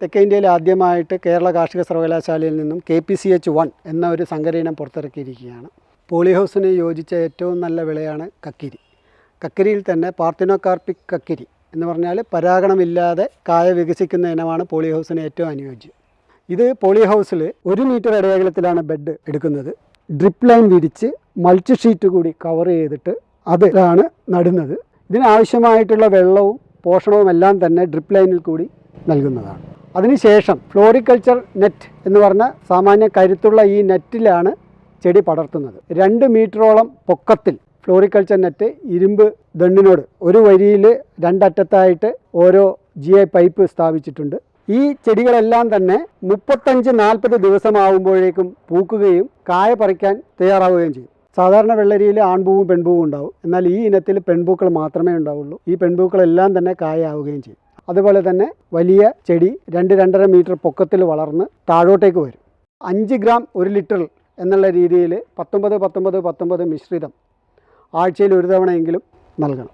തെക്കേ ഇന്ത്യയിൽ ആദ്യമായിട്ട് കേരള കാർഷിക സർവകലാശാലയിൽ നിന്നും K P C H one എന്ന ഒരു സങ്കരയിനം പുറത്തിറക്കിയിരിക്കുകയാണ്. പോളിഹൗസിന് യോജിച്ച ഏറ്റവും നല്ല വിളയാണ് കക്കിരി. കക്കിരിയിൽ തന്നെ പാർത്തിനോകാർപ്പിക് കക്കിരി എന്ന് പറഞ്ഞാൽ പരാഗണമില്ലാതെ കായ വികസിക്കുന്ന ഇനമാണ് പോളിഹൗസിന് ഏറ്റവും അനുയോജ്യം. ഇത് പോളിഹൗസിൽ ഒരു മീറ്റർ ഇടയകലത്തിലാണ് ബെഡ് എടുക്കുന്നത്. ഡ്രിപ്പ് ലൈൻ വിരിച്ച് മൾച്ച് ഷീറ്റ് കൂടി കവർ ചെയ്തിട്ട് അതിലാണ് നടുന്നത്. ഇതിനാവശ്യമായിട്ടുള്ള വെള്ളവും പോഷണവും എല്ലാം തന്നെ ഡ്രിപ്പ് ലൈനിൽ കൂടി നൽകുന്നതാണ്. അതിനുശേഷം ഫ്ലോറിക്കൾച്ചർ നെറ്റ് എന്ന് പറഞ്ഞ സാമാന്യ കരുത്തുള്ള ഈ നെറ്റിലാണ് ചെടി പടർത്തുന്നത്. രണ്ട് മീറ്ററോളം പൊക്കത്തിൽ ഫ്ലോറിക്കൾച്ചർ നെറ്റ് ഇരുമ്പ് ദണ്ണിനോട് ഒരു വരിയിൽ രണ്ടറ്റത്തായിട്ട് ഓരോ ജി ഐ പൈപ്പ് സ്ഥാപിച്ചിട്ടുണ്ട്. ഈ ചെടികളെല്ലാം തന്നെ മുപ്പത്തഞ്ച് നാൽപ്പത് ദിവസമാകുമ്പോഴേക്കും പൂക്കുകയും കായ പറിക്കാൻ തയ്യാറാവുകയും ചെയ്യും. സാധാരണ വെള്ളരിയിൽ ആൺപൂവും പെൺപൂവും ഉണ്ടാവും. എന്നാൽ ഈ ഇനത്തിൽ പെൺപൂക്കൾ മാത്രമേ ഉണ്ടാവുള്ളൂ. ഈ പെൺപൂക്കളെല്ലാം തന്നെ കായ ആവുകയും ചെയ്യും. അതുപോലെ തന്നെ വലിയ ചെടി രണ്ട് രണ്ടര മീറ്റർ പൊക്കത്തിൽ വളർന്ന് താഴോട്ടേക്ക് വരും. അഞ്ച് ഗ്രാം ഒരു ലിറ്റർ എന്നുള്ള രീതിയിൽ പത്തൊമ്പത് പത്തൊമ്പത് പത്തൊമ്പത് മിശ്രിതം ആഴ്ചയിൽ ഒരു തവണയെങ്കിലും നൽകണം.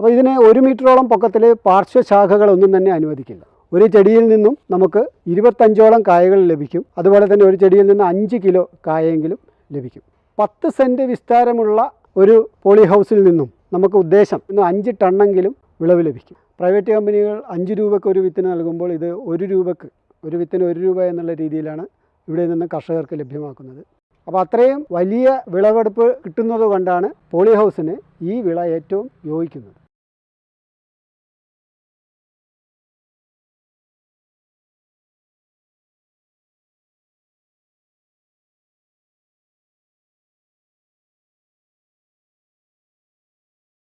അപ്പോൾ ഇതിന് ഒരു മീറ്ററോളം പൊക്കത്തിൽ പാർശ്വശാഖകളൊന്നും തന്നെ അനുവദിക്കില്ല. ഒരു ചെടിയിൽ നിന്നും നമുക്ക് ഇരുപത്തഞ്ചോളം കായകൾ ലഭിക്കും. അതുപോലെ തന്നെ ഒരു ചെടിയിൽ നിന്ന് അഞ്ച് കിലോ കായെങ്കിലും ലഭിക്കും. പത്ത് സെന്റ് വിസ്താരമുള്ള ഒരു പോളി ഹൗസിൽ നിന്നും നമുക്ക് ഉദ്ദേശം ഇന്ന് അഞ്ച് ടണ്ണെങ്കിലും വിളവ് ലഭിക്കും. പ്രൈവറ്റ് കമ്പനികൾ അഞ്ച് രൂപയ്ക്ക് ഒരു വിത്തിന് നൽകുമ്പോൾ ഇത് ഒരു രൂപയ്ക്ക് ഒരു വിത്തിന് ഒരു രൂപ എന്നുള്ള രീതിയിലാണ് ഇവിടെ നിന്ന് കർഷകർക്ക് ലഭ്യമാക്കുന്നത്. അപ്പോൾ അത്രയും വലിയ വിളവെടുപ്പ് കിട്ടുന്നത് കൊണ്ടാണ് പോളി ഹൗസിന് ഈ വിള ഏറ്റവും യോജിക്കുന്നത്.